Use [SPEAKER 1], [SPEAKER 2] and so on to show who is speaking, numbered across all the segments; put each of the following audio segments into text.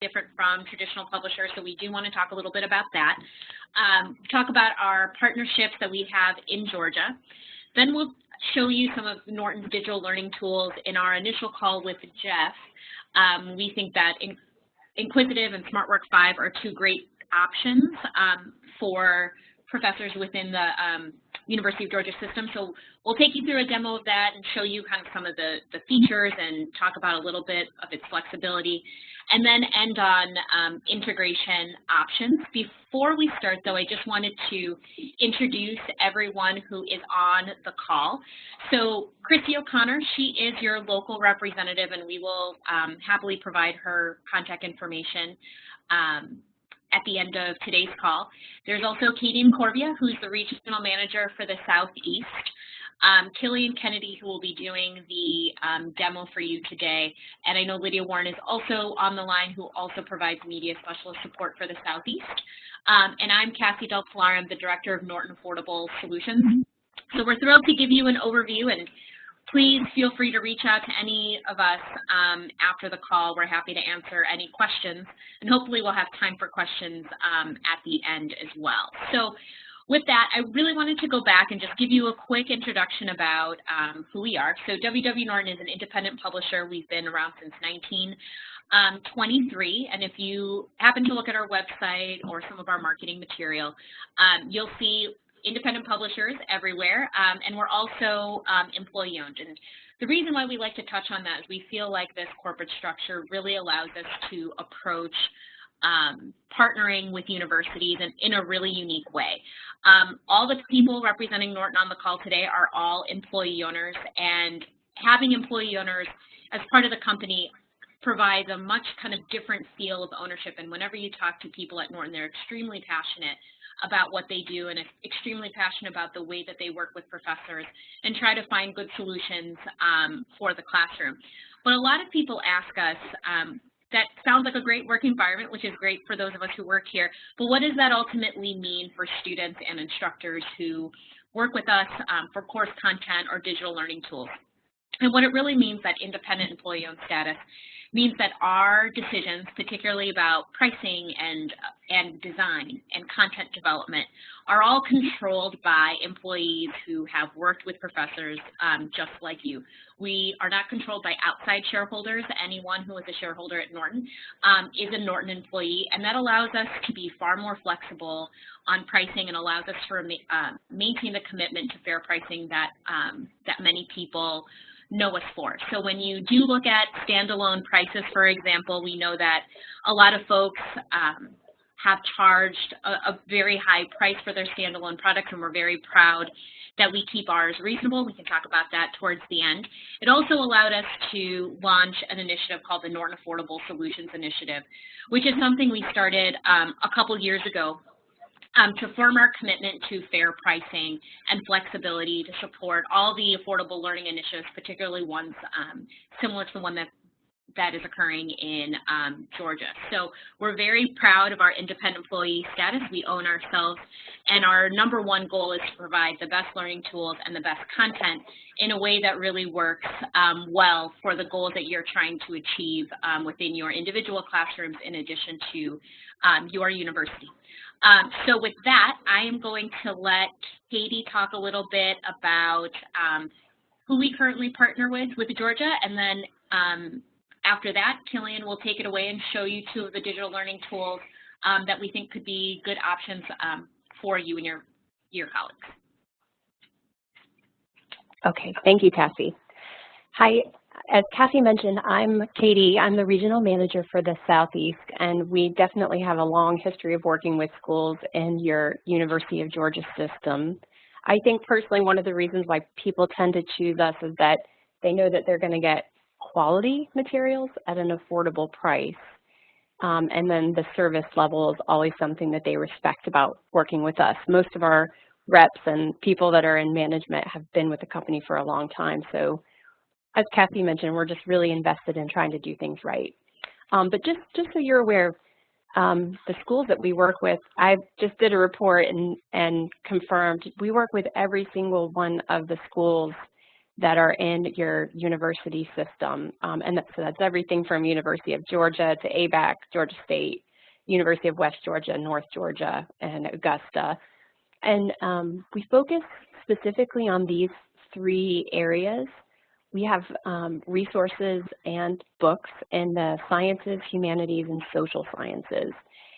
[SPEAKER 1] different from traditional publishers, so we do want to talk a little bit about that. Um, talk about our partnerships that we have in Georgia. Then we'll show you some of Norton's digital learning tools in our initial call with Jeff. Um, we think that in InQuizitive and SmartWork 5 are two great options um, for professors within the um, University of Georgia system. So we'll take you through a demo of that and show you kind of some of the, the features and talk about a little bit of its flexibility and then end on um, integration options. Before we start, though, I just wanted to introduce everyone who is on the call. So Christy O'Connor, she is your local representative, and we will um, happily provide her contact information um, at the end of today's call. There's also Katie Corvia, who's the regional manager for the Southeast. Um, Killian Kennedy, who will be doing the um, demo for you today. And I know Lydia Warren is also on the line, who also provides media specialist support for the Southeast. Um, and I'm Cassie Del Pilar, I'm the Director of Norton Affordable Solutions. So we're thrilled to give you an overview and please feel free to reach out to any of us um, after the call. We're happy to answer any questions, and hopefully we'll have time for questions um, at the end as well. So with that, I really wanted to go back and just give you a quick introduction about um, who we are. So WW Norton is an independent publisher. We've been around since 1923, um, and if you happen to look at our website or some of our marketing material, um, you'll see independent publishers everywhere, um, and we're also um, employee-owned. And the reason why we like to touch on that is we feel like this corporate structure really allows us to approach um, partnering with universities in, in a really unique way. Um, all the people representing Norton on the call today are all employee owners, and having employee owners as part of the company provides a much kind of different feel of ownership. And whenever you talk to people at Norton, they're extremely passionate about what they do and extremely passionate about the way that they work with professors and try to find good solutions um, for the classroom. But a lot of people ask us, um, that sounds like a great work environment, which is great for those of us who work here. But what does that ultimately mean for students and instructors who work with us um, for course content or digital learning tools? And what it really means that independent employee-owned status means that our decisions, particularly about pricing and, and design and content development, are all controlled by employees who have worked with professors um, just like you. We are not controlled by outside shareholders. Anyone who is a shareholder at Norton um, is a Norton employee, and that allows us to be far more flexible on pricing and allows us to uh, maintain the commitment to fair pricing that, um, that many people know us for. So when you do look at standalone prices, for example, we know that a lot of folks um, have charged a, a, very high price for their standalone products, and we're very proud that we keep ours reasonable. We can talk about that towards the end. It also allowed us to launch an initiative called the Norton Affordable Solutions Initiative, which is something we started um, a couple years ago um, to firm our commitment to fair pricing and flexibility to support all the affordable learning initiatives, particularly ones um, similar to the one that that is occurring in um, Georgia. So we're very proud of our independent employee status. We own ourselves, and our number one goal is to provide the best learning tools and the best content in a way that really works um, well for the goals that you're trying to achieve um, within your individual classrooms in addition to um, your university. Um, so with that, I am going to let Katie talk a little bit about um, who we currently partner with with Georgia, and then um, after that, Killian will take it away and show you two of the digital learning tools um, that we think could be good options um, for you and your, your colleagues.
[SPEAKER 2] Okay, thank you, Cassie. Hi, as Kathy mentioned, I'm Katie. I'm the regional manager for the Southeast, and we definitely have a long history of working with schools in your University of Georgia system. I think personally one of the reasons why people tend to choose us is that they know that they're going to get quality materials at an affordable price. Um, and then the service level is always something that they respect about working with us. Most of our reps and people that are in management have been with the company for a long time. So as Kathy mentioned, we're just really invested in trying to do things right. Um, but just, just so you're aware, um, the schools that we work with, I just did a report and, and confirmed we work with every single one of the schools that are in your university system. Um, and that, so that's everything from University of Georgia to ABAC, Georgia State, University of West Georgia, North Georgia, and Augusta. And um, we focus specifically on these three areas. We have um, resources and books in the sciences, humanities, and social sciences.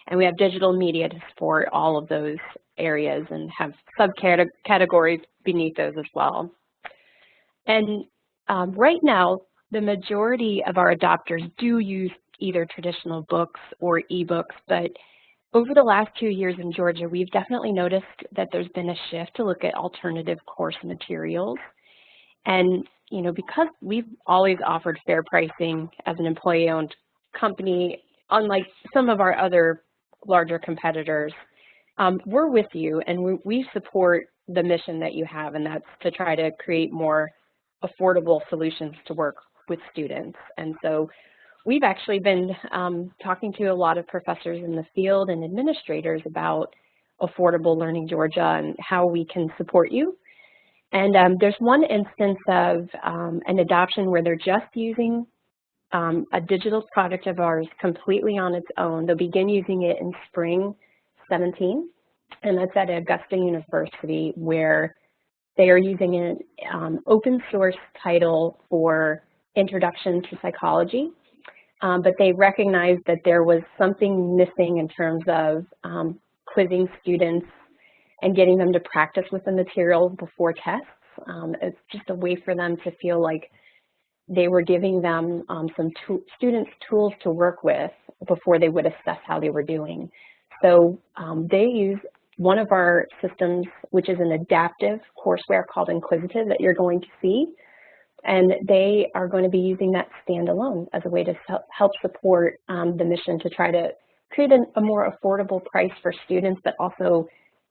[SPEAKER 2] And we have digital media to support all of those areas and have subcategories beneath those as well. And um, right now, the majority of our adopters do use either traditional books or ebooks, but over the last two years in Georgia, we've definitely noticed that there's been a shift to look at alternative course materials. And, you know, because we've always offered fair pricing as an employee-owned company, unlike some of our other larger competitors, um, we're with you and we, we support the mission that you have, and that's to try to create more affordable solutions to work with students. And so we've actually been um, talking to a lot of professors in the field and administrators about Affordable Learning Georgia and how we can support you. And um, there's one instance of um, an adoption where they're just using um, a digital product of ours completely on its own. They'll begin using it in spring 17, and that's at Augusta University where they are using an um, open source title for Introduction to Psychology, um, but they recognized that there was something missing in terms of um, quizzing students and getting them to practice with the material before tests. Um, it's just a way for them to feel like they were giving them um, some to students tools to work with before they would assess how they were doing. So um, they use one of our systems, which is an adaptive courseware called InQuizitive that you're going to see. And they are going to be using that standalone as a way to help support um, the mission to try to create a, a more affordable price for students, but also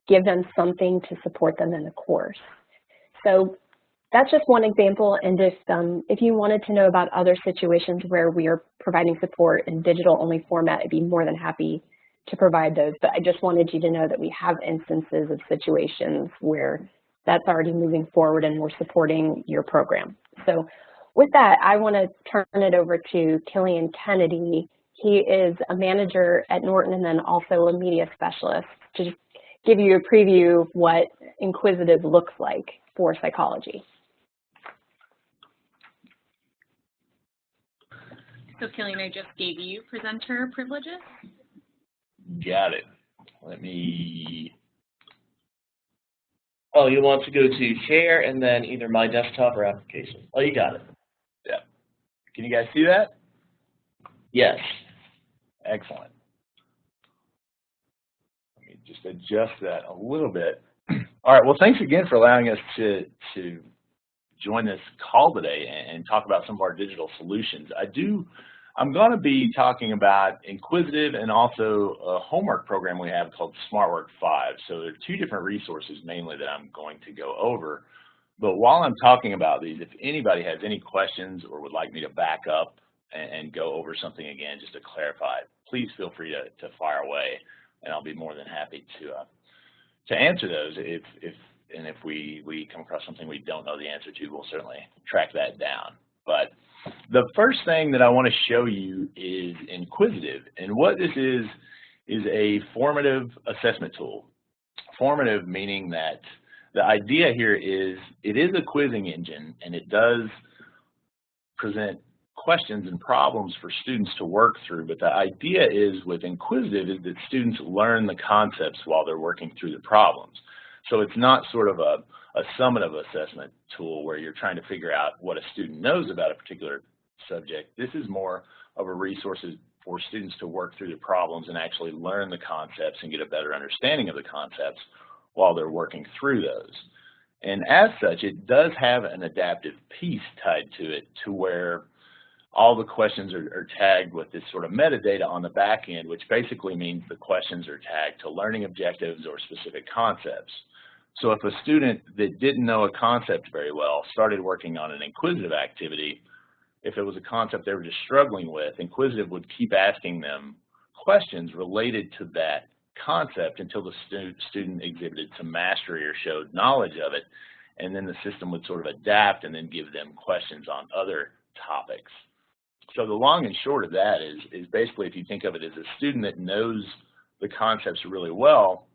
[SPEAKER 2] give them something to support them in the course. So that's just one example. And if, um, if you wanted to know about other situations where we are providing support in digital only format, I'd be more than happy to provide those, but I just wanted you to know that we have instances of situations where that's already moving forward and we're supporting your program. So with that, I want to turn it over to Killian Kennedy. He is a manager at Norton and then also a media specialist to give you a preview of what InQuizitive looks like for psychology.
[SPEAKER 1] So Killian, I just gave you presenter privileges.
[SPEAKER 3] Got it. Let me, oh, you want to go to share and then either my desktop or application. Oh, you got it. Yeah. Can you guys see that? Yes. Excellent. Just adjust that a little bit. All right, well, thanks again for allowing us to, to join this call today and, and talk about some of our digital solutions. I do I'm going to be talking about InQuizitive and also a homework program we have called SmartWork 5. So there are two different resources mainly that I'm going to go over. But while I'm talking about these, if anybody has any questions or would like me to back up and, and go over something again just to clarify, please feel free to, to fire away and I'll be more than happy to uh, to answer those if, if and if we, we come across something we don't know the answer to, we'll certainly track that down. But the first thing that I want to show you is InQuizitive. And what this is, is a formative assessment tool. Formative meaning that the idea here is it is a quizzing engine and it does present questions and problems for students to work through, but the idea is with InQuizitive is that students learn the concepts while they're working through the problems. So it's not sort of a, a summative assessment tool where you're trying to figure out what a student knows about a particular subject. This is more of a resource for students to work through the problems and actually learn the concepts and get a better understanding of the concepts while they're working through those. And as such, it does have an adaptive piece tied to it to where all the questions are, are, tagged with this sort of metadata on the back end, which basically means the questions are tagged to learning objectives or specific concepts. So if a student that didn't know a concept very well started working on an InQuizitive activity, if it was a concept they were just struggling with, InQuizitive would keep asking them questions related to that concept until the stu student exhibited some mastery or showed knowledge of it. and then the system would sort of adapt and then give them questions on other topics. So the long and short of that is, is basically if you think of it as a student that knows the concepts really well,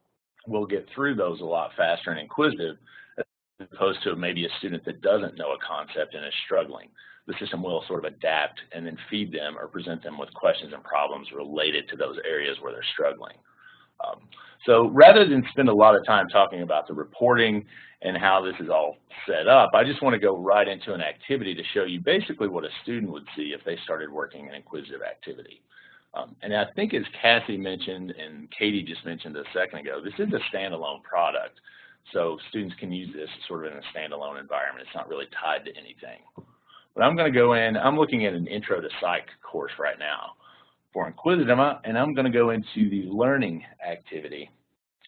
[SPEAKER 3] will get through those a lot faster and InQuizitive as opposed to maybe a student that doesn't know a concept and is struggling. The system will sort of adapt and then feed them or present them with questions and problems related to those areas where they're struggling. Um, so rather than spend a lot of time talking about the reporting and how this is all set up, I just want to go right into an activity to show you basically what a student would see if they started working an InQuizitive activity. Um, and I think as Cassie mentioned and Katie just mentioned a second ago, this is a standalone product. So students can use this sort of in a standalone environment. It's not really tied to anything. But I'm going to go in, I'm looking at an intro to psych course right now for InQuizitive, and I'm going to go into the learning activity.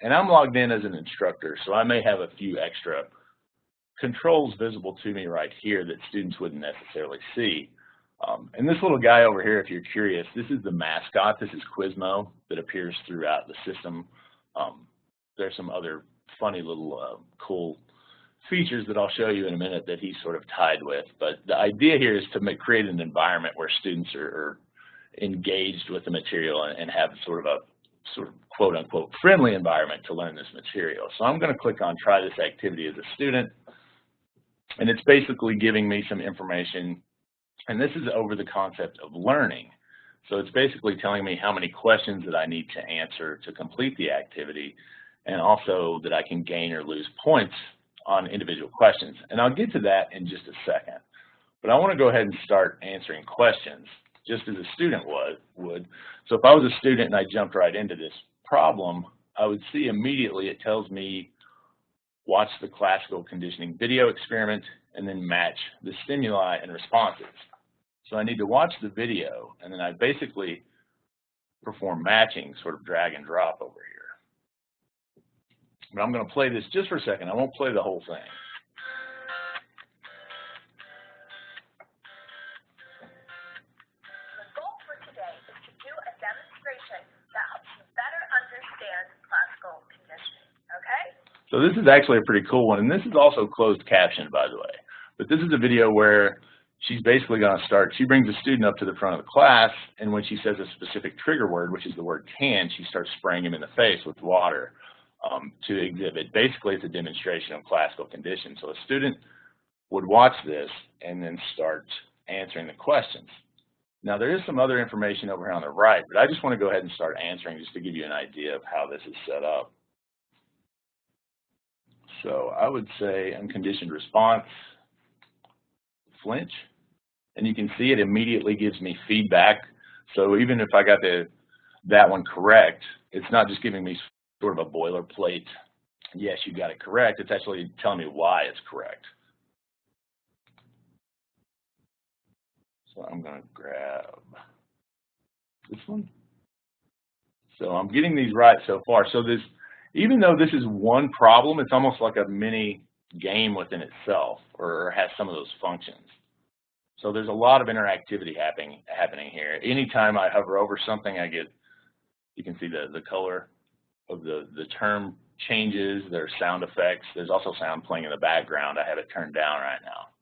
[SPEAKER 3] And I'm logged in as an instructor, so I may have a few extra controls visible to me right here that students wouldn't necessarily see. Um, and this little guy over here, if you're curious, this is the mascot. This is Quizmo that appears throughout the system. Um, there's some other funny little uh, cool features that I'll show you in a minute that he's sort of tied with. But the idea here is to make, create an environment where students are, are engaged with the material and, and have sort of a sort of quote unquote friendly environment to learn this material. So I'm going to click on try this activity as a student and it's basically giving me some information and this is over the concept of learning. So it's basically telling me how many questions that I need to answer to complete the activity and also that I can gain or lose points on individual questions. And I'll get to that in just a second. But I want to go ahead and start answering questions just as a student would. would. So if I was a student and I jumped right into this problem, I would see immediately it tells me watch the classical conditioning video experiment and then match the stimuli and responses. So I need to watch the video and then I basically perform matching, sort of drag and drop over here. But I'm going to play this just for a second. I won't play the whole thing. So this is actually a pretty cool one, and this is also closed captioned, by the way. But this is a video where she's basically going to start, she brings a student up to the front of the class, and when she says a specific trigger word, which is the word can, she starts spraying him in the face with water um, to exhibit. Basically, it's a demonstration of classical conditions. So a student would watch this and then start answering the questions. Now, there is some other information over here on the right, but I just want to go ahead and start answering just to give you an idea of how this is set up. So I would say unconditioned response, flinch, and you can see it immediately gives me feedback. So even if I got the, that one correct, it's not just giving me sort of a boilerplate, yes, you got it correct. It's actually telling me why it's correct. So I'm going to grab this one. So I'm getting these right so far. So this even though this is one problem, it's almost like a mini game within itself or has some of those functions. So there's a lot of interactivity happening happening here. Anytime I hover over something, I get, you can see the, the color of the, the term changes, there's sound effects, there's also sound playing in the background. I have it turned down right now.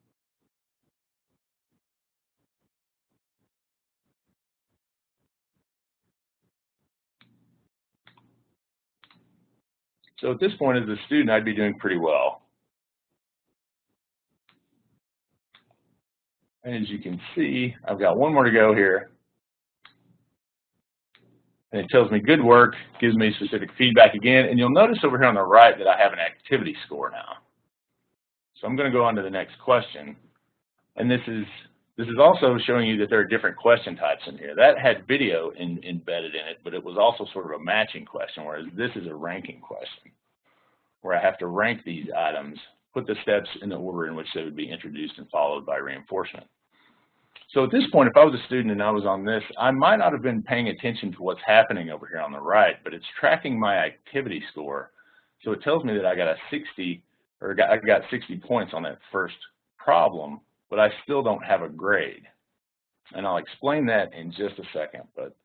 [SPEAKER 3] So at this point as a student, I'd be doing pretty well. And as you can see, I've got one more to go here. And it tells me good work, gives me specific feedback again. And you'll notice over here on the right that I have an activity score now. So I'm going to go on to the next question. And this is this is also showing you that there are different question types in here. That had video in, embedded in it, but it was also sort of a matching question, whereas this is a ranking question, where I have to rank these items, put the steps in the order in which they would be introduced and followed by reinforcement. So at this point, if I was a student and I was on this, I might not have been paying attention to what's happening over here on the right, but it's tracking my activity score. So it tells me that I got a 60, or I got 60 points on that first problem, but I still don't have a grade. And I'll explain that in just a second, but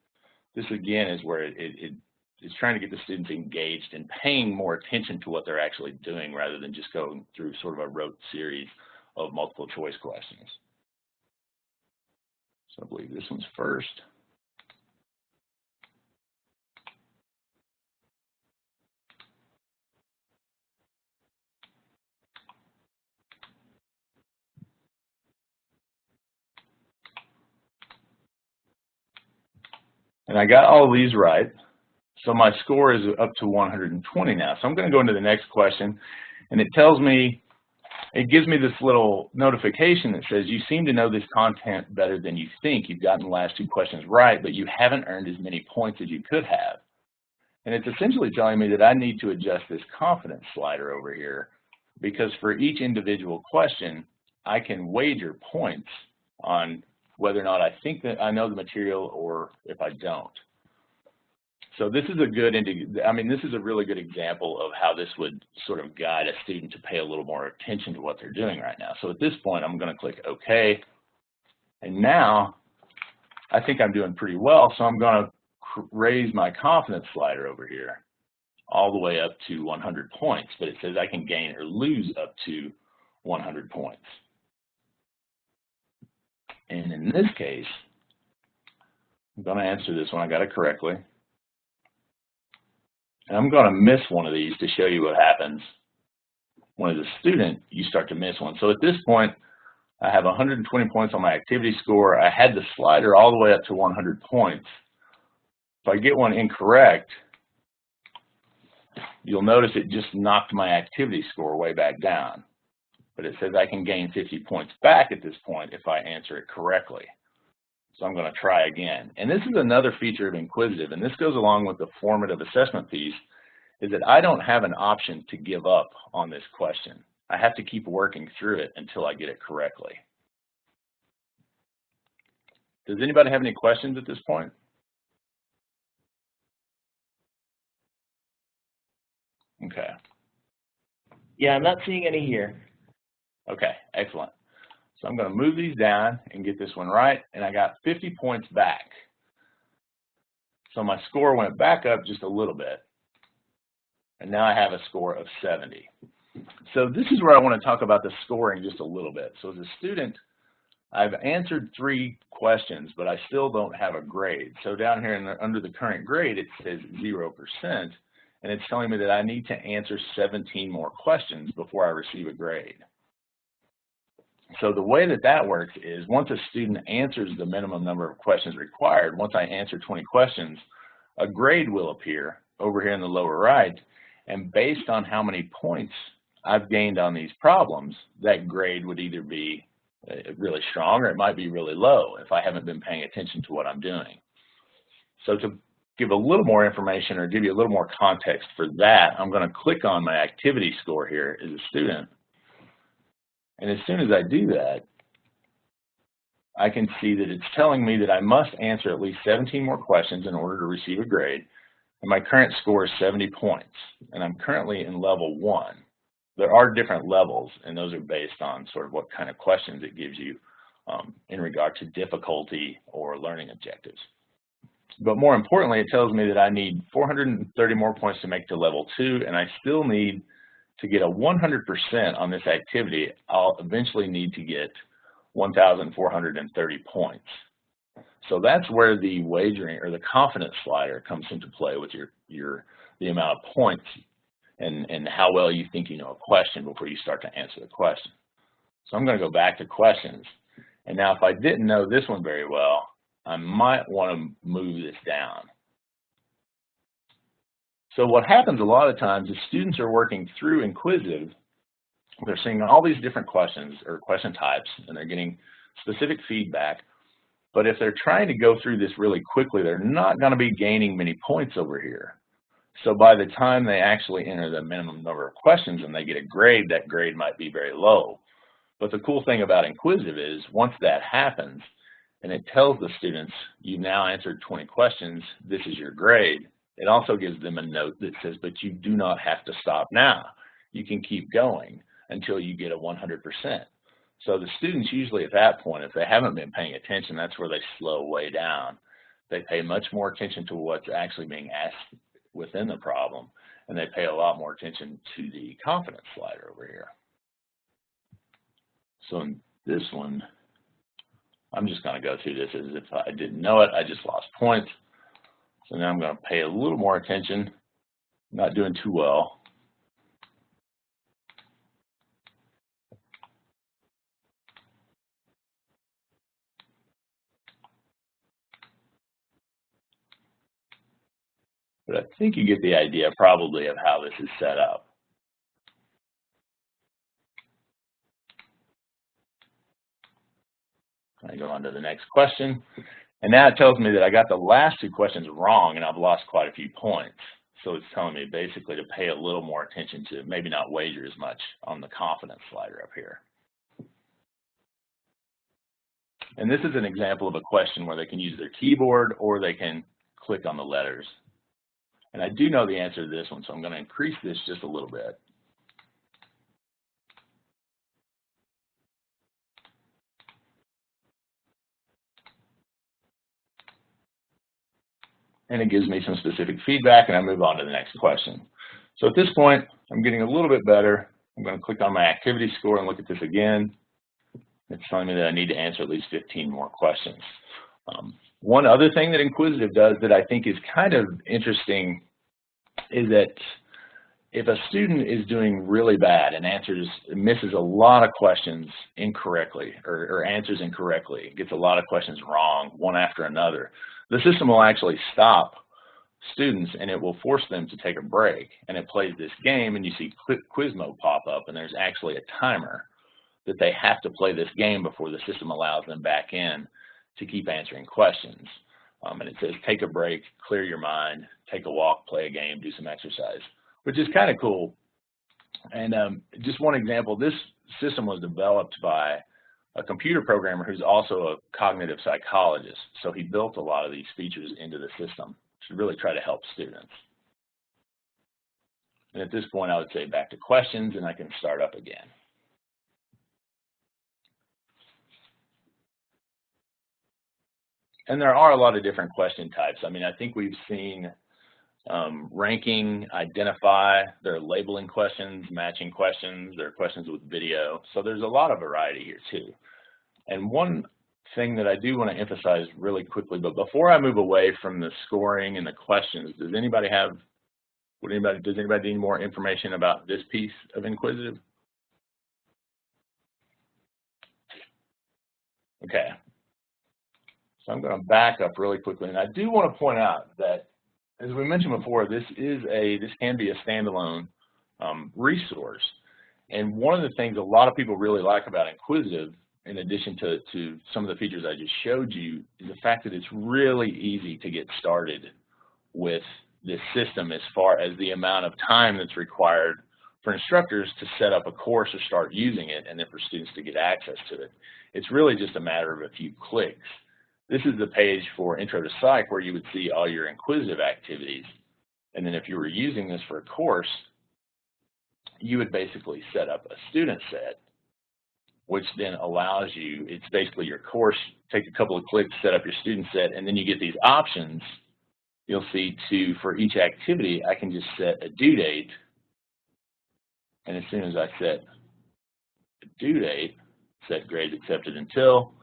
[SPEAKER 3] this again is where it, it, it is trying to get the students engaged and paying more attention to what they're actually doing rather than just going through sort of a rote series of multiple choice questions. So I believe this one's first. And I got all these right. So my score is up to 120 now. So I'm going to go into the next question, and it tells me, it gives me this little notification that says, you seem to know this content better than you think. You've gotten the last two questions right, but you haven't earned as many points as you could have. And it's essentially telling me that I need to adjust this confidence slider over here because for each individual question, I can wager points on whether or not I think that I know the material or if I don't. So this is a good, I mean, this is a really good example of how this would sort of guide a student to pay a little more attention to what they're doing right now. So at this point, I'm going to click OK. And now I think I'm doing pretty well, so I'm going to raise my confidence slider over here all the way up to 100 points, but it says I can gain or lose up to 100 points. And in this case, I'm going to answer this one. I got it correctly. And I'm going to miss one of these to show you what happens when as a student you start to miss one. So at this point, I have 120 points on my activity score. I had the slider all the way up to 100 points. If I get one incorrect, you'll notice it just knocked my activity score way back down but it says I can gain 50 points back at this point if I answer it correctly. So I'm going to try again. And this is another feature of InQuizitive, and this goes along with the formative assessment piece, is that I don't have an option to give up on this question. I have to keep working through it until I get it correctly. Does anybody have any questions at this point? Okay.
[SPEAKER 4] Yeah, I'm not seeing any here.
[SPEAKER 3] Okay, excellent. So I'm going to move these down and get this one right, and I got 50 points back. So my score went back up just a little bit, and now I have a score of 70. So this is where I want to talk about the scoring just a little bit. So as a student, I've answered three questions, but I still don't have a grade. So down here the, under the current grade, it says 0%, and it's telling me that I need to answer 17 more questions before I receive a grade. So the way that that works is once a student answers the minimum number of questions required, once I answer 20 questions, a grade will appear over here in the lower right. And based on how many points I've gained on these problems, that grade would either be uh, really strong or it might be really low if I haven't been paying attention to what I'm doing. So to give a little more information or give you a little more context for that, I'm going to click on my activity score here as a student and as soon as I do that, I can see that it's telling me that I must answer at least 17 more questions in order to receive a grade. And my current score is 70 points, and I'm currently in level one. There are different levels, and those are based on sort of what kind of questions it gives you um, in regard to difficulty or learning objectives. But more importantly, it tells me that I need 430 more points to make to level two, and I still need to get a 100% on this activity, I'll eventually need to get 1,430 points. So that's where the wagering or the confidence slider comes into play with your, your the amount of points and, and how well you think you know a question before you start to answer the question. So I'm going to go back to questions. And now if I didn't know this one very well, I might want to move this down. So what happens a lot of times is students are working through InQuizitive, they're seeing all these different questions or question types, and they're getting specific feedback. But if they're trying to go through this really quickly, they're not going to be gaining many points over here. So by the time they actually enter the minimum number of questions and they get a grade, that grade might be very low. But the cool thing about InQuizitive is once that happens, and it tells the students, you've now answered 20 questions, this is your grade, it also gives them a note that says, but you do not have to stop now. You can keep going until you get a 100%. So the students usually at that point, if they haven't been paying attention, that's where they slow way down. They pay much more attention to what's actually being asked, within the problem, and they pay a lot more attention to the confidence slider over here. So in this one, I'm just going to go through this as if I didn't know it. I just lost points. So now I'm going to pay a little more attention. I'm Not doing too well. But I think you get the idea probably of how this is set up. I go on to the next question. And now it tells me that I got the last two questions wrong and I've lost quite a few points. So it's telling me basically to pay a little more attention to maybe not wager as much on the confidence slider up here. And this is an example of a question where they can use their keyboard or they can click on the letters. And I do know the answer to this one, so I'm going to increase this just a little bit. And it gives me some specific feedback, and I move on to the next question. So at this point, I'm getting a little bit better. I'm going to click on my activity score and look at this again. It's telling me that I need to answer at least 15 more questions. Um, one other thing that InQuizitive does that I think is kind of interesting is that if a student is doing really bad and answers misses a lot of questions incorrectly or, or answers incorrectly, gets a lot of questions wrong, one after another, the system will actually stop students and it will force them to take a break. And it plays this game and you see Quizmo pop up and there's actually a timer that they have to play this game before the system allows them back in to keep answering questions. Um, and it says take a break, clear your mind, take a walk, play a game, do some exercise, which is kind of cool. And um, just one example, this system was developed by a computer programmer who's also a cognitive psychologist. So he built a lot of these features into the system to really try to help students. And at this point, I would say back to questions, and I can start up again. And there are a lot of different question types. I mean, I think we've seen um, ranking, identify, there are labeling questions, matching questions, there are questions with video. So there's a lot of variety here too. And one thing that I do want to emphasize really quickly, but before I move away from the scoring and the questions, does anybody have, would anybody, does anybody need more information about this piece of InQuizitive? Okay. So I'm going to back up really quickly, and I do want to point out that, as we mentioned before, this is a, this can be a standalone um, resource. And one of the things a lot of people really like about InQuizitive in addition to, to some of the features I just showed you, is the fact that it's really easy to get started with this system as far as the amount of time that's required for instructors to set up a course or start using it and then for students to get access to it. It's really just a matter of a few clicks. This is the page for Intro to Psych where you would see all your InQuizitive activities. And then if you were using this for a course, you would basically set up a student set which then allows you, it's basically your course, take a couple of clicks, set up your student set, and then you get these options. You'll see to, for each activity, I can just set a due date. And as soon as I set a due date, set grades accepted until,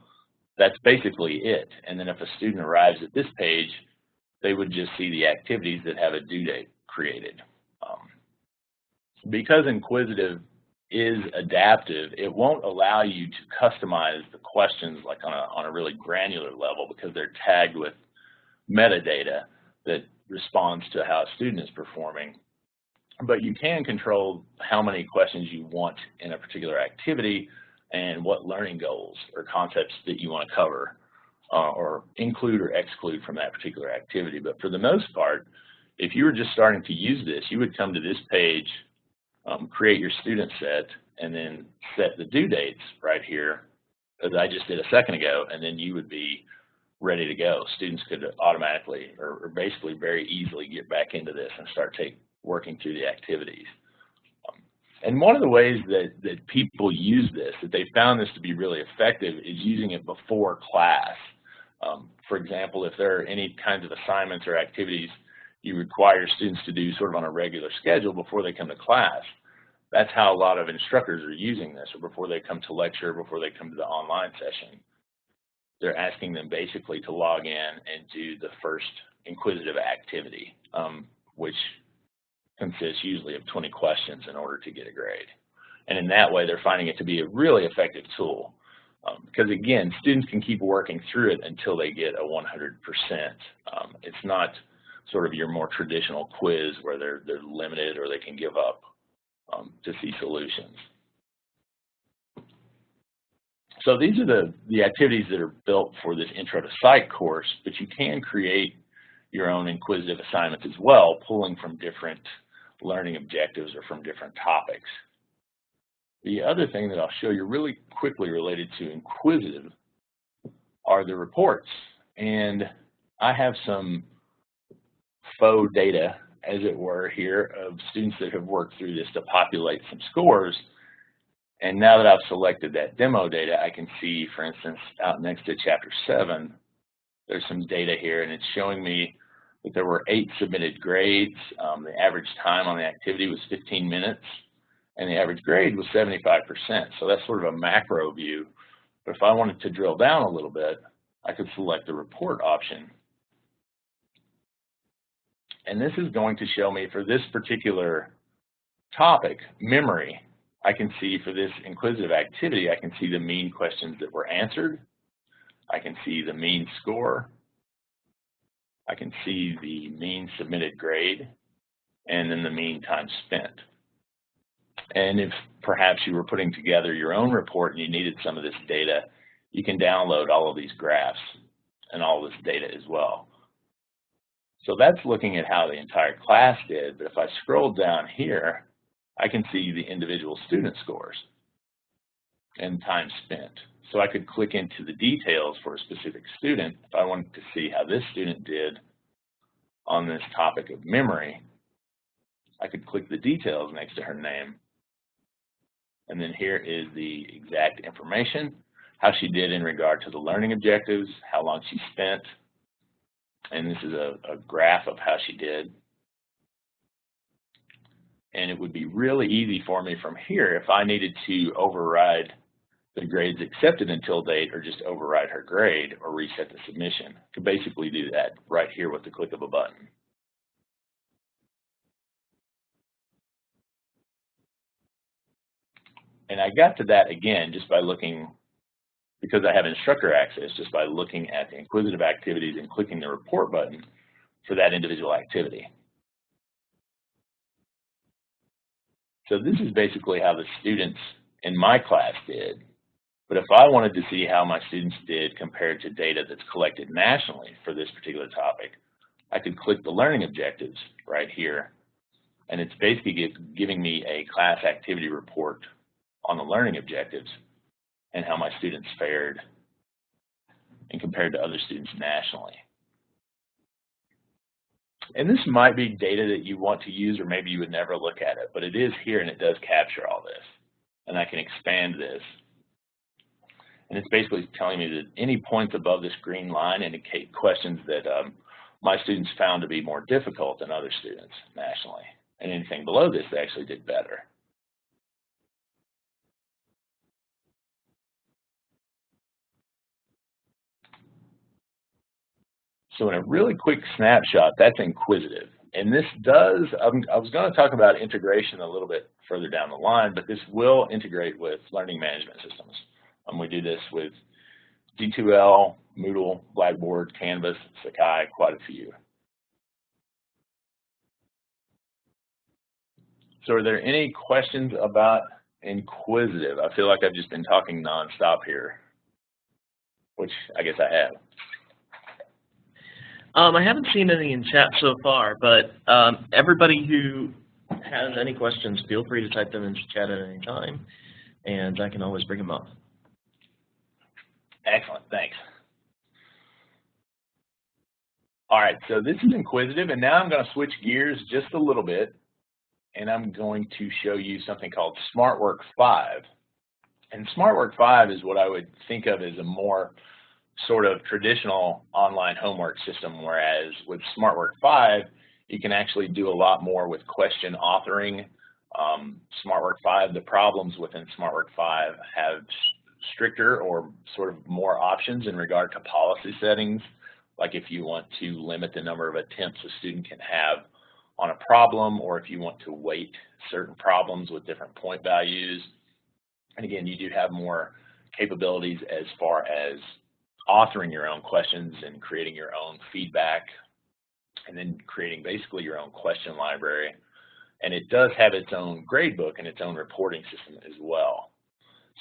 [SPEAKER 3] that's basically it. And then if a student arrives at this page, they would just see the activities that have a due date created. Um, because InQuizitive is adaptive, it won't allow you to customize the questions like on a, on a really granular level because they're tagged with metadata that responds to how a student is performing. But you can control how many questions you want in a particular activity and what learning goals or concepts that you want to cover uh, or include or exclude from that particular activity. But for the most part, if you were just starting to use this, you would come to this page um, create your student set, and then set the due dates right here, as I just did a second ago, and then you would be ready to go. Students could automatically or, or basically very easily get back into this and start take, working through the activities. And one of the ways that, that people use this, that they found this to be really effective, is using it before class. Um, for example, if there are any kinds of assignments or activities you require students to do sort of on a regular schedule before they come to class. That's how a lot of instructors are using this, or before they come to lecture, before they come to the online session. They're asking them basically to log in and do the first InQuizitive activity, um, which consists usually of 20 questions in order to get a grade. And in that way, they're finding it to be a really effective tool. Um, because again, students can keep working through it until they get a 100%. Um, it's not sort of your more traditional quiz where they're, they're limited or they can give up um, to see solutions. So these are the, the activities that are built for this Intro to Psych course, but you can create your own InQuizitive assignments as well, pulling from different learning objectives or from different topics. The other thing that I'll show you really quickly related to InQuizitive are the reports. And I have some faux data, as it were, here of students that have worked through this to populate some scores. And now that I've selected that demo data, I can see, for instance, out next to chapter seven, there's some data here and it's showing me there were eight submitted grades. Um, the average time on the activity was 15 minutes and the average grade was 75%. So that's sort of a macro view. But if I wanted to drill down a little bit, I could select the report option. And this is going to show me for this particular topic, memory, I can see for this InQuizitive activity, I can see the mean questions that were answered. I can see the mean score. I can see the mean submitted grade and then the mean time spent. And if perhaps you were putting together your own report and you needed some of this data, you can download all of these graphs and all this data as well. So that's looking at how the entire class did, but if I scroll down here, I can see the individual student scores and time spent. So I could click into the details for a specific student if I wanted to see how this student did on this topic of memory. I could click the details next to her name. And then here is the exact information, how she did in regard to the learning objectives, how long she spent, and this is a, a graph of how she did. And it would be really easy for me from here if I needed to override the grades accepted until date or just override her grade or reset the submission. Could basically do that right here with the click of a button. And I got to that again just by looking, because I have instructor access, just by looking at the InQuizitive activities and clicking the report button for that individual activity. So this is basically how the students in my class did. But if I wanted to see how my students did compared to data that's collected nationally for this particular topic, I could click the learning objectives right here. And it's basically giving me a class activity report on the learning objectives and how my students fared and compared to other students nationally. And this might be data that you want to use or maybe you would never look at it, but it is here and it does capture all this. And I can expand this. And it's basically telling me that any points above this green line indicate questions that um, my students found to be more difficult than other students nationally. And anything below this, they actually did better. So in a really quick snapshot, that's InQuizitive. And this does, um, I was going to talk about integration a little bit further down the line, but this will integrate with learning management systems. Um, we do this with D2L, Moodle, Blackboard, Canvas, Sakai, quite a few. So are there any questions about InQuizitive? I feel like I've just been talking nonstop here, which I guess I have.
[SPEAKER 4] Um, I haven't seen any in chat so far, but um, everybody who has any questions, feel free to type them into chat at any time, and I can always bring them up.
[SPEAKER 3] Excellent, thanks. All right, so this is InQuizitive, and now I'm going to switch gears just a little bit, and I'm going to show you something called SmartWork 5. And SmartWork 5 is what I would think of as a more sort of traditional online homework system, whereas with SmartWork 5, You can actually do a lot more with question authoring. Um, SmartWork 5, the problems within SmartWork 5 have stricter or sort of more options in regard to policy settings, like if you want to limit the number of attempts a student can have on a problem, or if you want to weight certain problems with different point values. And again, you do have more capabilities as far as authoring your own questions and creating your own feedback and then creating basically your own question library. And it does have its own gradebook and its own reporting system as well.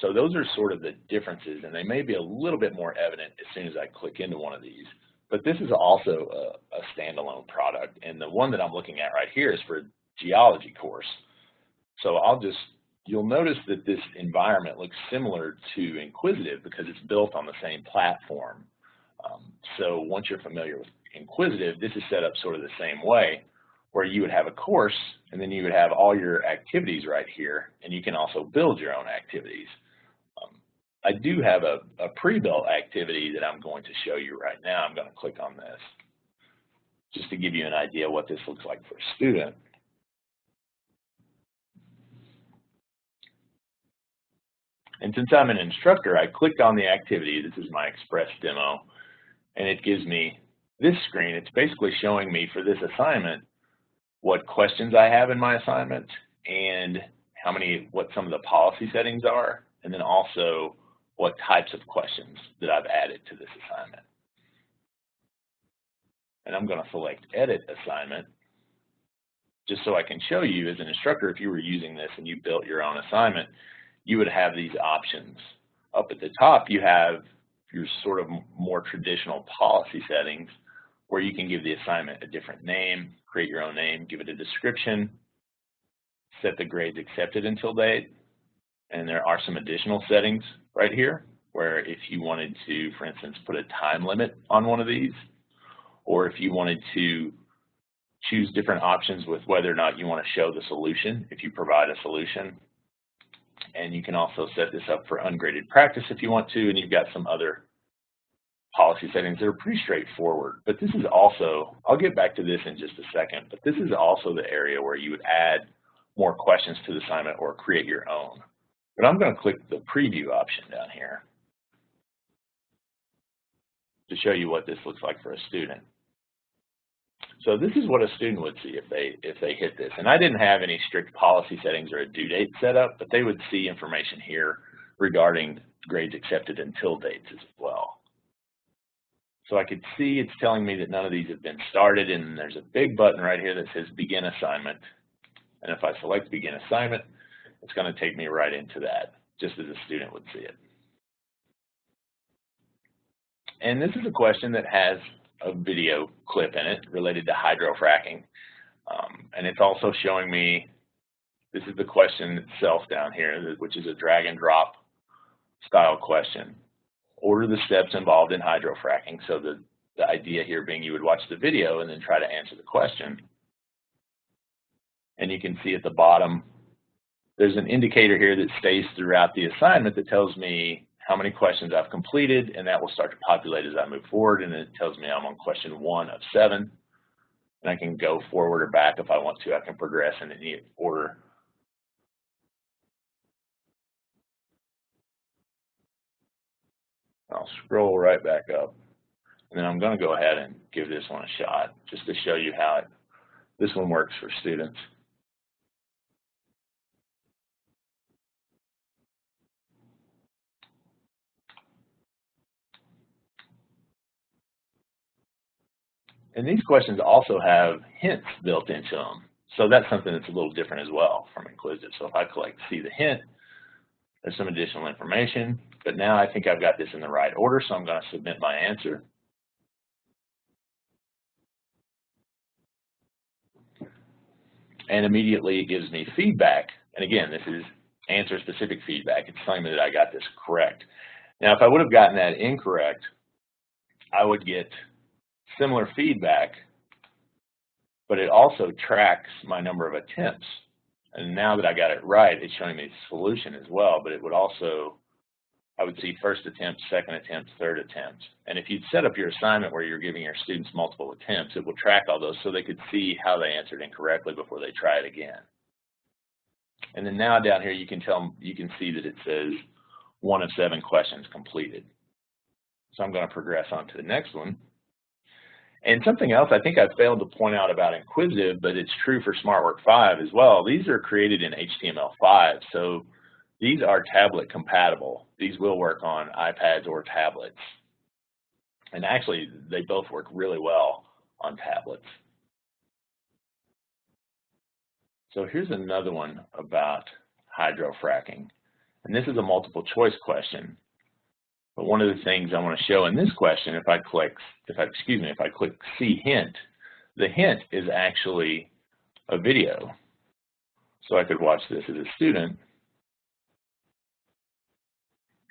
[SPEAKER 3] So those are sort of the differences, and they may be a little bit more evident as soon as I click into one of these. But this is also a, a standalone product, and the one that I'm looking at right here is for geology course. So I'll just, you'll notice that this environment looks similar to InQuizitive because it's built on the same platform. Um, so once you're familiar with InQuizitive, this is set up sort of the same way, where you would have a course, and then you would have all your activities right here, and you can also build your own activities. I do have a, a pre-built activity that I'm going to show you right now. I'm going to click on this just to give you an idea what this looks like for a student. And since I'm an instructor, I clicked on the activity. This is my Express demo, and it gives me this screen. It's basically showing me for this assignment what questions I have in my assignment and how many, what some of the policy settings are, and then also what types of questions that I've added to this assignment. And I'm going to select Edit Assignment just so I can show you as an instructor, if you were using this and you built your own assignment, you would have these options. Up at the top, you have your sort of more traditional policy settings where you can give the assignment a different name, create your own name, give it a description, set the grades accepted until date, and there are some additional settings right here where if you wanted to, for instance, put a time limit on one of these, or if you wanted to choose different options with whether or not you want to show the solution, if you provide a solution. And you can also set this up for ungraded practice if you want to, and you've got some other policy settings that are pretty straightforward. But this is also, I'll get back to this in just a second, but this is also the area where you would add more questions to the assignment or create your own. But I'm going to click the preview option down here to show you what this looks like for a student. So this is what a student would see if they if they hit this. And I didn't have any strict policy settings or a due date set up, but they would see information here regarding grades accepted until dates as well. So I could see it's telling me that none of these have been started, and there's a big button right here that says Begin Assignment. And if I select Begin Assignment, it's going to take me right into that, just as a student would see it. And this is a question that has a video clip in it related to hydrofracking. Um, and it's also showing me, this is the question itself down here, which is a drag and drop style question. Order the steps involved in hydrofracking. So the, the idea here being you would watch the video and then try to answer the question. And you can see at the bottom there's an indicator here that stays throughout the assignment that tells me how many questions I've completed, and that will start to populate as I move forward, and it tells me I'm on question one of seven, and I can go forward or back if I want to. I can progress in any order. I'll scroll right back up, and then I'm going to go ahead and give this one a shot just to show you how it, this one works for students. And these questions also have hints built into them. So that's something that's a little different as well from InQuizitive. So if I click see the hint, there's some additional information. But now I think I've got this in the right order, so I'm going to submit my answer. And immediately it gives me feedback. And again, this is answer specific feedback. It's telling me that I got this correct. Now, if I would have gotten that incorrect, I would get similar feedback, but it also tracks my number of attempts. And now that I got it right, it's showing me the solution as well, but it would also I would see first attempt, second attempt, third attempt. And if you'd set up your assignment where you're giving your students multiple attempts, it will track all those so they could see how they answered incorrectly before they try it again. And then now down here you can tell you can see that it says one of seven questions completed. So I'm going to progress on to the next one. And something else I think I failed to point out about InQuizitive, but it's true for SmartWork 5 as well. These are created in HTML5, so these are tablet compatible. These will work on iPads or tablets. And actually, they both work really well on tablets. So here's another one about hydrofracking. And this is a multiple choice question. But one of the things I want to show in this question, if I click, if I, excuse me, if I click see hint, the hint is actually a video. So I could watch this as a student.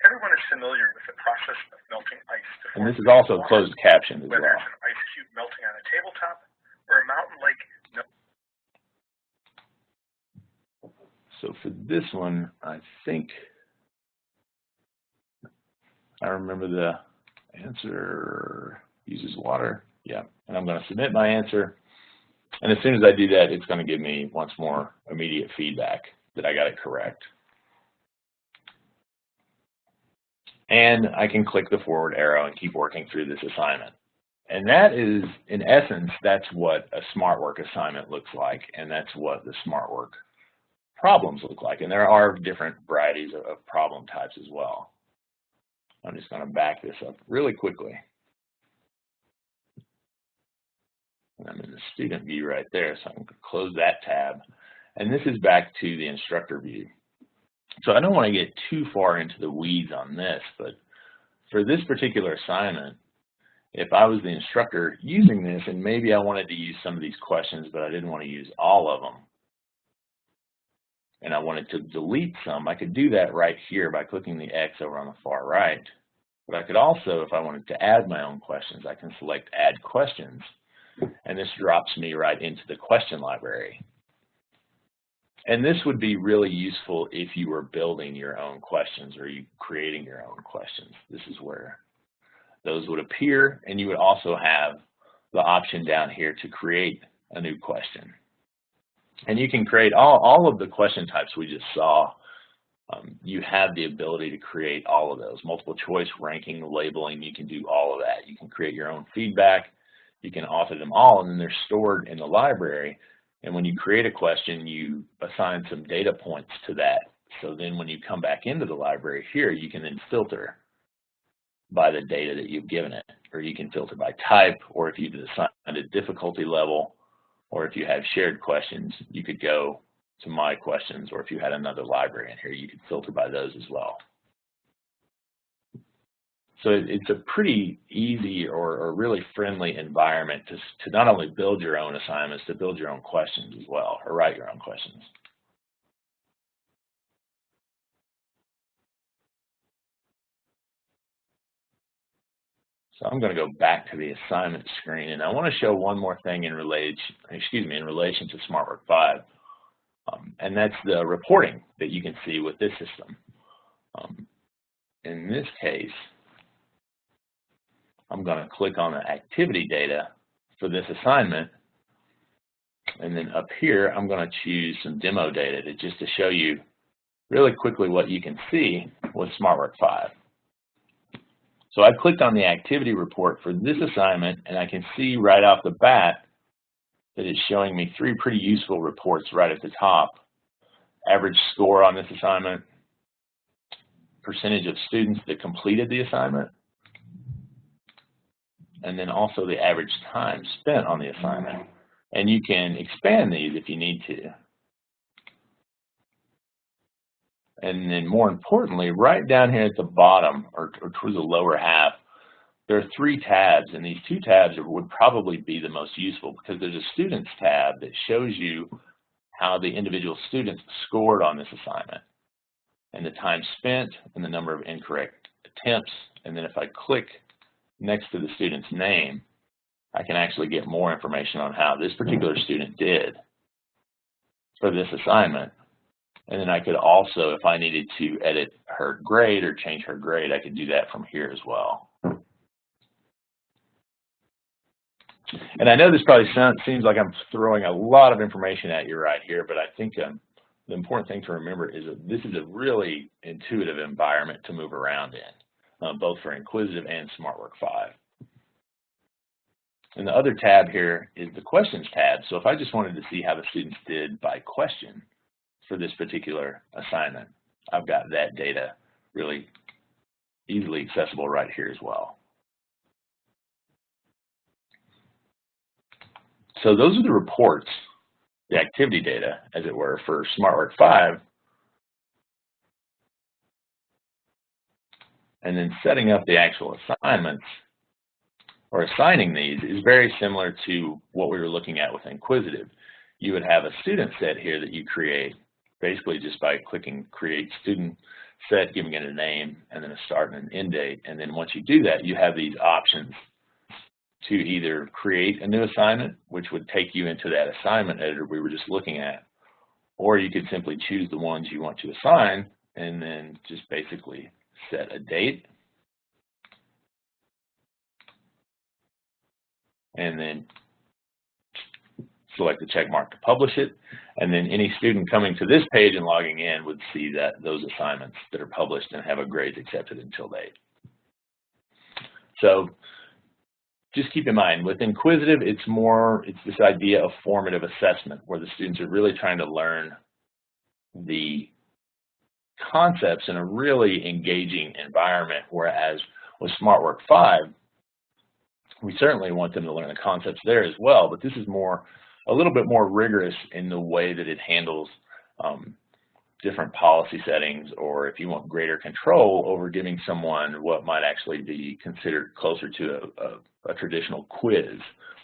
[SPEAKER 5] Everyone is familiar with the process of melting ice.
[SPEAKER 3] And this is also closed captioned as
[SPEAKER 5] whether
[SPEAKER 3] well.
[SPEAKER 5] it's an ice cube melting on a tabletop or a mountain lake
[SPEAKER 3] So for this one, I think I remember the answer uses water. Yeah, and I'm going to submit my answer. And as soon as I do that, it's going to give me once more immediate feedback that I got it correct. And I can click the forward arrow and keep working through this assignment. And that is, in essence, that's what a SmartWork assignment looks like, and that's what the SmartWork problems look like. And there are different varieties of problem types as well. I'm just going to back this up really quickly. And I'm in the student view right there, so I'm going to close that tab. And this is back to the instructor view. So I don't want to get too far into the weeds on this, but for this particular assignment, if I was the instructor using this and maybe I wanted to use some of these questions, but I didn't want to use all of them, and I wanted to delete some, I could do that right here by clicking the X over on the far right. But I could also, if I wanted to add my own questions, I can select Add Questions, and this drops me right into the question library. And this would be really useful if you were building your own questions or you creating your own questions. This is where those would appear, and you would also have the option down here to create a new question. And you can create all, all of the question types we just saw. Um, you have the ability to create all of those. Multiple choice, ranking, labeling, you can do all of that. You can create your own feedback. You can author them all, and then they're stored in the library. And when you create a question, you assign some data points to that. So then when you come back into the library here, you can then filter by the data that you've given it. Or you can filter by type, or if you've assigned a difficulty level, or if you have shared questions, you could go to my questions, or if you had another library in here, you could filter by those as well. So it's a pretty easy or, or really friendly environment to, to not only build your own assignments, to build your own questions as well, or write your own questions. So I'm going to go back to the assignment screen, and I want to show one more thing in relation, excuse me, in relation to SmartWork 5, um, and that's the reporting that you can see with this system. Um, in this case, I'm going to click on the activity data for this assignment, and then up here, I'm going to choose some demo data to just to show you really quickly what you can see with SmartWork 5. So I clicked on the activity report for this assignment, and I can see right off the bat that it's showing me three pretty useful reports right at the top. Average score on this assignment, percentage of students that completed the assignment, and then also the average time spent on the assignment. And you can expand these if you need to. And then more importantly, right down here at the bottom or, or towards the lower half, there are three tabs, and these two tabs would probably be the most useful because there's a Students tab that shows you how the individual students scored on this assignment, and the time spent, and the number of incorrect attempts. And then if I click next to the student's name, I can actually get more information on how this particular student did for this assignment And then I could also, if I needed to edit her grade or change her grade, I could do that from here as well. And I know this probably sounds, seems like I'm throwing a lot of information at you right here, but I think um, the important thing to remember is that this is a really intuitive environment to move around in, uh, both for InQuizitive and SmartWork 5. And the other tab here is the questions tab. So if I just wanted to see how the students did by question for this particular assignment, I've got that data really easily accessible right here as well. So those are the reports, the activity data, as it were, for SmartWork 5. And then setting up the actual assignments or assigning these is very similar to what we were looking at with InQuizitive. You would have a student set here that you create basically just by clicking create student set, giving it a name, and then a start and an end date. And then once you do that, you have these options to either create a new assignment, which would take you into that assignment editor we were just looking at, or you could simply choose the ones you want to assign and then just basically set a date and then select the check mark to publish it. And then any student coming to this page and logging in would see that those assignments that are published and have a grades accepted until date. So just keep in mind, with InQuizitive, it's more, it's this idea of formative assessment where the students are really trying to learn the concepts in a really engaging environment, whereas with SmartWork 5, we certainly want them to learn the concepts there as well, but this is more, a little bit more rigorous in the way that it handles um, different policy settings or if you want greater control over giving someone what might actually be considered closer to a, a, a, traditional quiz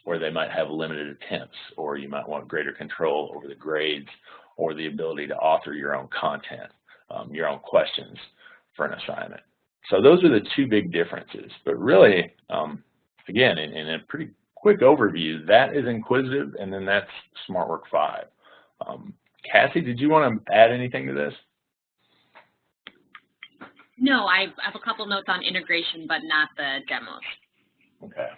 [SPEAKER 3] where they might have limited attempts or you might want greater control over the grades or the ability to author your own content, um, your own questions for an assignment. So those are the two big differences, but really, um, again, in, in, a pretty quick overview, that is InQuizitive and then that's SmartWork 5. Um, Cassie, did you want to add anything to this?
[SPEAKER 1] No, I have a couple notes on integration, but not the demos.
[SPEAKER 3] Okay.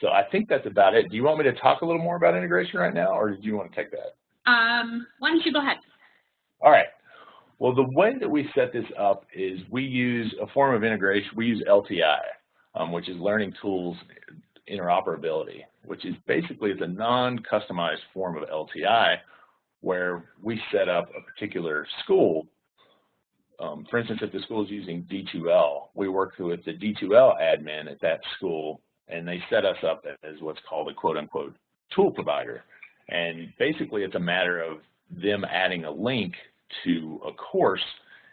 [SPEAKER 3] So I think that's about it. Do you want me to talk a little more about integration right now, or do you want to take that?
[SPEAKER 1] Um, why don't you go ahead?
[SPEAKER 3] All right. Well, the way that we set this up is we use a form of integration. We use LTI, um, which is Learning Tools interoperability, which is basically it's a non-customized form of LTI where we set up a particular school. Um, for instance, if the school is using D2L, we work with the D2L admin at that school and they set us up as what's called a quote unquote tool provider. And basically it's a matter of them adding a link to a course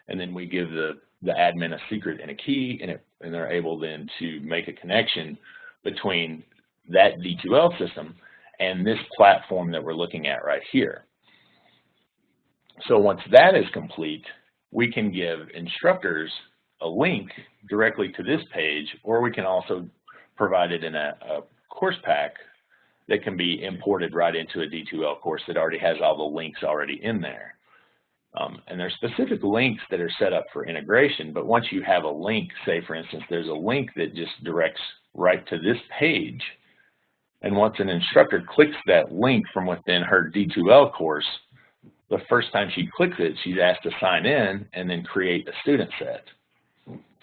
[SPEAKER 3] and then we give the, the admin a secret and a key and, it, and they're able then to make a connection between that D2L system and this platform that we're looking at right here. So once that is complete, we can give instructors a link directly to this page, or we can also provide it in a, a course pack that can be imported right into a D2L course that already has all the links already in there. Um, and there's specific links that are set up for integration, but once you have a link, say for instance, there's a link that just directs right to this page. And once an instructor clicks that link from within her D2L course, the first time she clicks it, she's asked to sign in and then create a student set.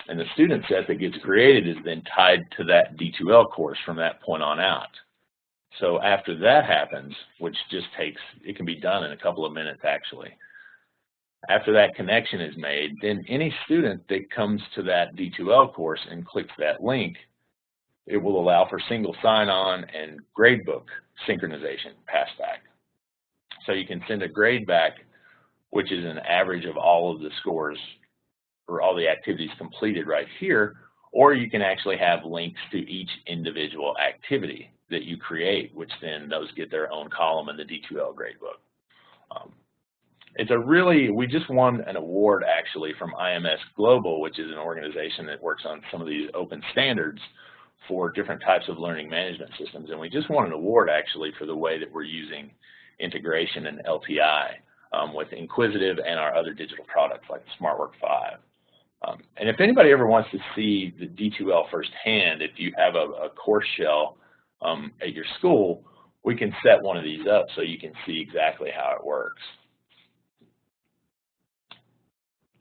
[SPEAKER 3] And the student set that gets created is then tied to that D2L course from that point on out. So after that happens, which just takes, it can be done in a couple of minutes actually. After that connection is made, then any student that comes to that D2L course and clicks that link it will allow for single sign-on and gradebook synchronization passback. So you can send a grade back, which is an average of all of the scores or all the activities completed right here, or you can actually have links to each individual activity that you create, which then those get their own column in the D2L gradebook. Um, it's a really, we just won an award actually from IMS Global, which is an organization that works on some of these open standards for different types of learning management systems. And we just won an award actually for the way that we're using integration and LTI um, with InQuizitive and our other digital products like SmartWork 5. Um, and if anybody ever wants to see the D2L firsthand, if you have a, a course shell um, at your school, we can set one of these up so you can see exactly how it works.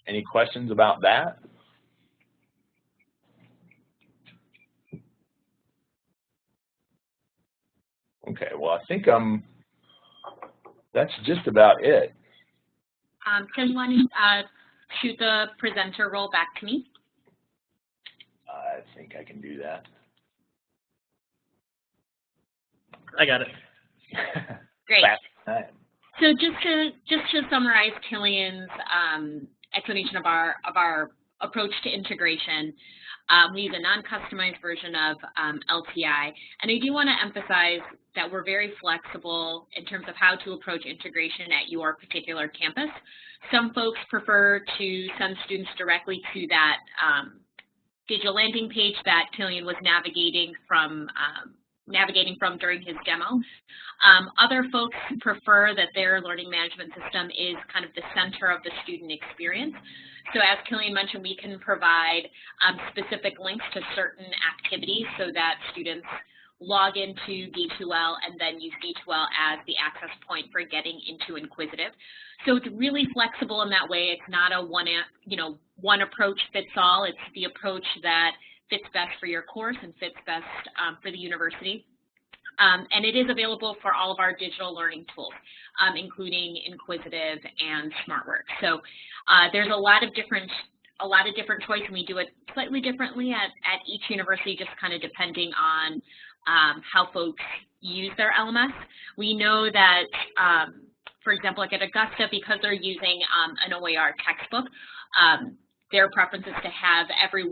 [SPEAKER 3] Any questions about that? Okay, well, I think um, that's just about it.
[SPEAKER 1] Um, Tim, you want to uh, shoot the presenter role back to me?
[SPEAKER 3] I think I can do that.
[SPEAKER 4] I got it.
[SPEAKER 1] Great. So just to just to summarize Killian's um, explanation of our of our approach to integration, um, we use a non-customized version of um, LTI, and I do want to emphasize that we're very flexible in terms of how to approach integration at your particular campus. Some folks prefer to send students directly to that um, digital landing page that Killian was navigating from um, navigating from during his demo. Um, other folks prefer that their learning management system is kind of the center of the student experience. So as Killian mentioned, we can provide um, specific links to certain activities so that students log into D2L and then use D2L as the access point for getting into InQuizitive. So it's really flexible in that way. It's not a one, you know, one approach fits all. It's the approach that fits best for your course and fits best um, for the university. Um, and it is available for all of our digital learning tools, um, including InQuizitive and SmartWork. So uh, there's a lot of different a lot of different choice, and we do it slightly differently at, at each university, just kind of depending on um, how folks use their LMS. We know that, um, for example, like at Augusta, because they're using um, an OER textbook, um, their preference is to have every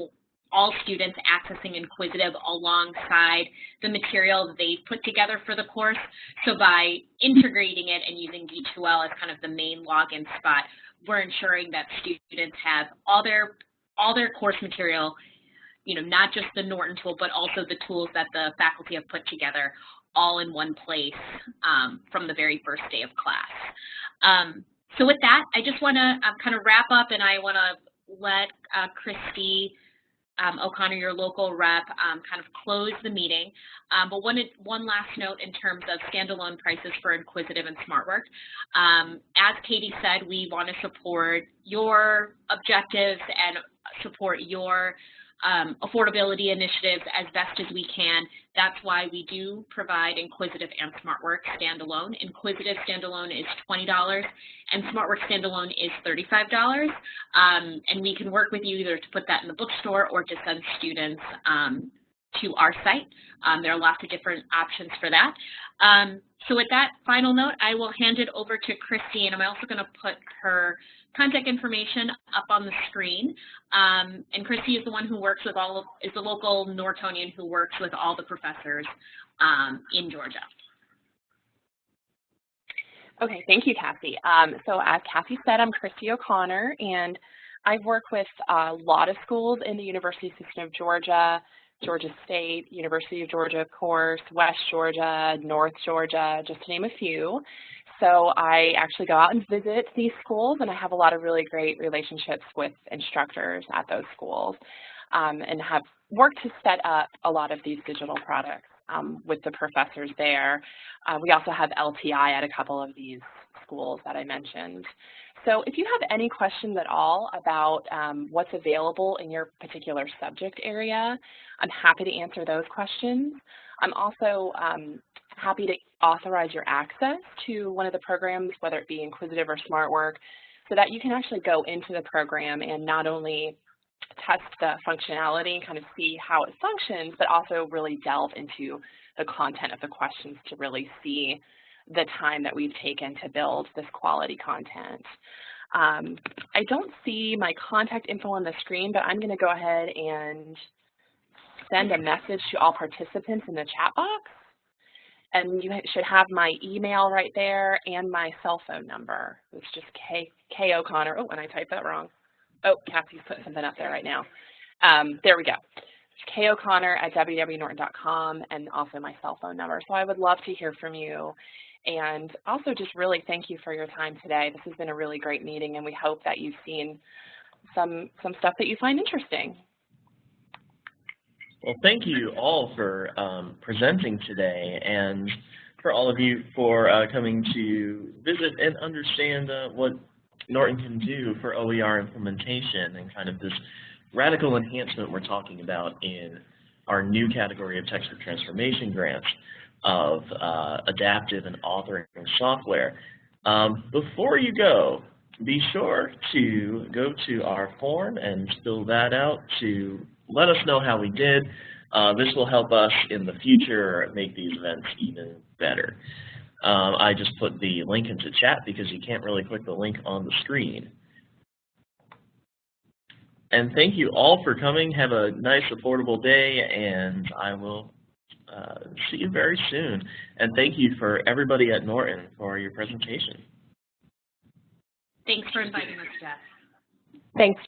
[SPEAKER 1] all students accessing InQuizitive alongside the material that they've put together for the course. So by integrating it and using D2L as kind of the main login spot, we're ensuring that students have all their all their course material, you know, not just the Norton tool, but also the tools that the faculty have put together all in one place um, from the very first day of class. Um, so with that, I just want to uh, kind of wrap up and I want to let uh, Christy um, O'Connor, your local rep, um, kind of close the meeting. Um, but one, one last note in terms of standalone prices for InQuizitive and SmartWork. Um, as Katie said, we want to support your objectives and support your um, affordability initiatives as best as we can. That's why we do provide InQuizitive and SmartWork standalone. InQuizitive standalone is $20 and SmartWork standalone is $35. Um, and we can work with you either to put that in the bookstore or to send students um, to our site. Um, there are lots of different options for that. Um, so with that final note, I will hand it over to Christine. I'm also going to put her contact information up on the screen. Um, and Christy is the one who works with all of, is the local Nortonian who works with all the professors um, in Georgia.
[SPEAKER 6] Okay, thank you, Cassie. Um, so as Cassie said, I'm Christy O'Connor, and I've worked with a lot of schools in the University System of Georgia, Georgia State, University of Georgia, of course, West Georgia, North Georgia, just to name a few. So I actually go out and visit these schools, and I have a lot of really great relationships with instructors at those schools um, and have worked to set up a lot of these digital products um, with the professors there. Uh, we also have LTI at a couple of these schools that I mentioned. So if you have any questions at all about um, what's available in your particular subject area, I'm happy to answer those questions. I'm also um, happy to authorize your access to one of the programs, whether it be InQuizitive or SmartWork, so that you can actually go into the program and not only test the functionality and kind of see how it functions, but also really delve into the content of the questions to really see the time that we've taken to build this quality content. Um, I don't see my contact info on the screen, but I'm going to go ahead and send a message to all participants in the chat box. And you should have my email right there and my cell phone number. It's just K, K O'Connor. Oh, and I typed that wrong. Oh, Cassie's put something up there right now. Um, there we go. K O'Connor at www.norton.com and also my cell phone number. So I would love to hear from you And also just really thank you for your time today. This has been a really great meeting and we hope that you've seen some, some stuff that you find interesting.
[SPEAKER 4] Well, thank you all for um, presenting today and for all of you for uh, coming to visit and understand uh, what Norton can do for OER implementation and kind of this radical enhancement we're talking about in our new category of textbook transformation grants of uh, adaptive and authoring software. Um, before you go, be sure to go to our form and fill that out to let us know how we did. Uh, this will help us in the future make these events even better. Um, I just put the link into chat because you can't really click the link on the screen. And thank you all for coming. Have a nice, affordable day, and I will uh, see you very soon. And thank you for everybody at Norton for your presentation.
[SPEAKER 1] Thanks for inviting us, Jeff.
[SPEAKER 2] Thanks.